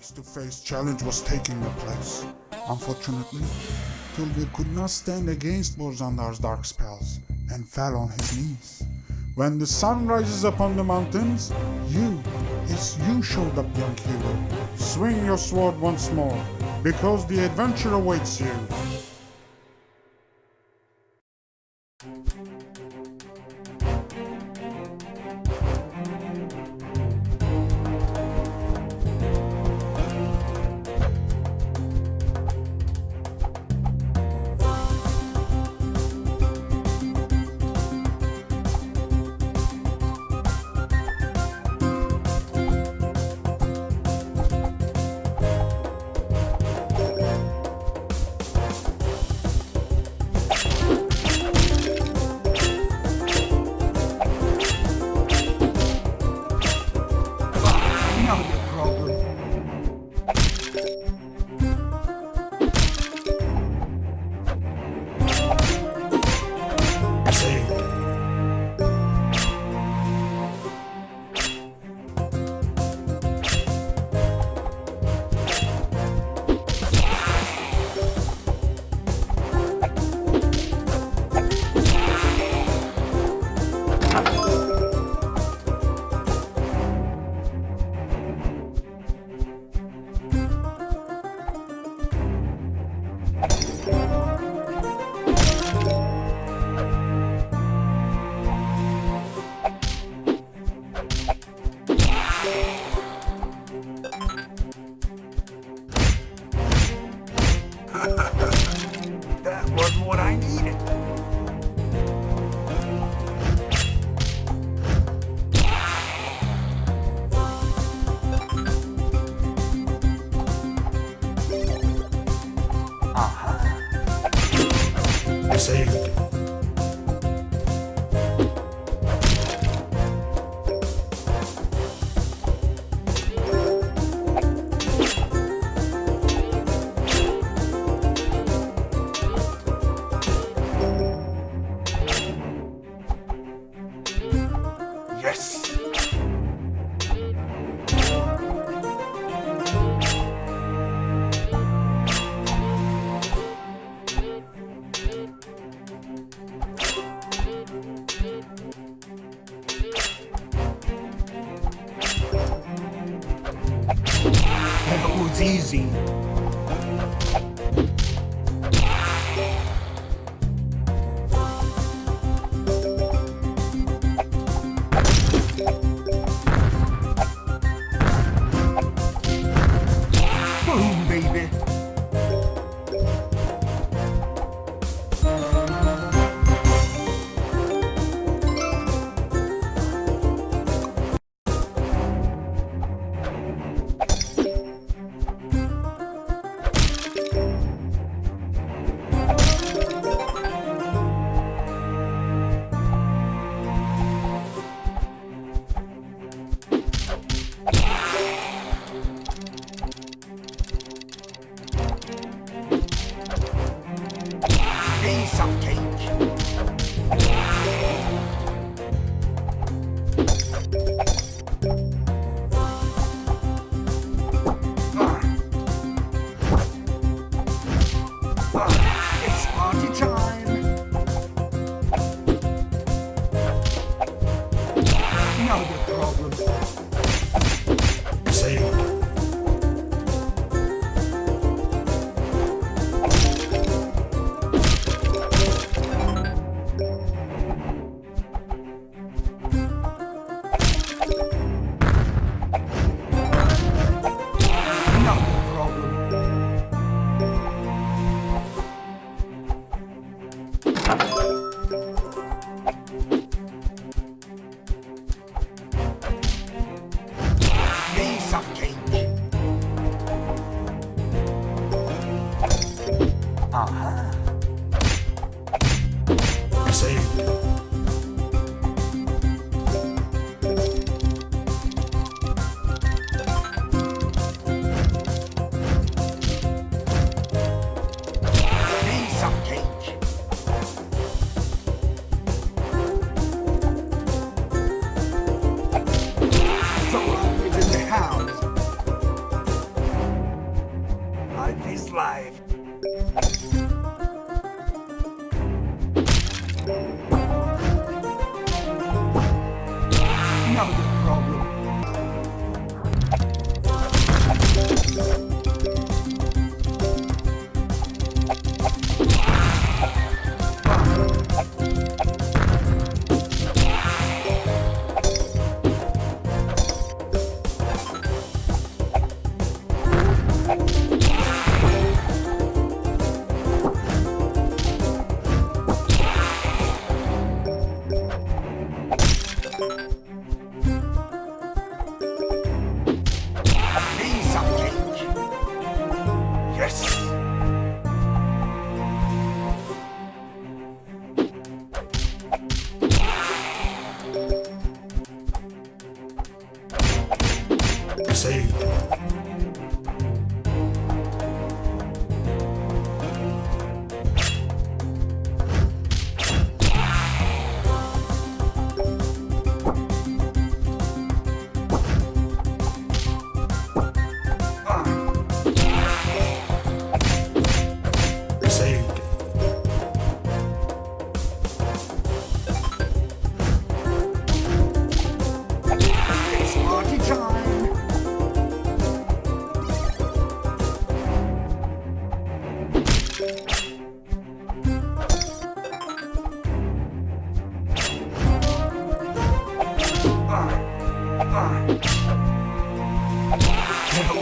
face-to-face challenge was taking place. Unfortunately, Tulgir could not stand against Borzandar's dark spells and fell on his knees. When the sun rises upon the mountains, you, it's you showed up, young hero. Swing your sword once more, because the adventure awaits you. Never was easy. have a good problem. Save.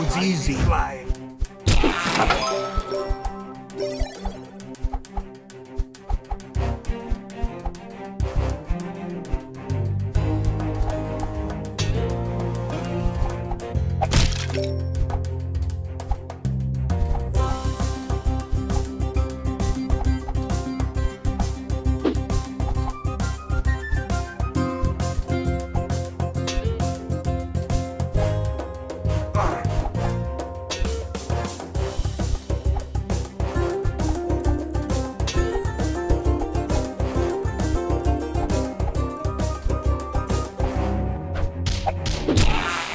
Was what I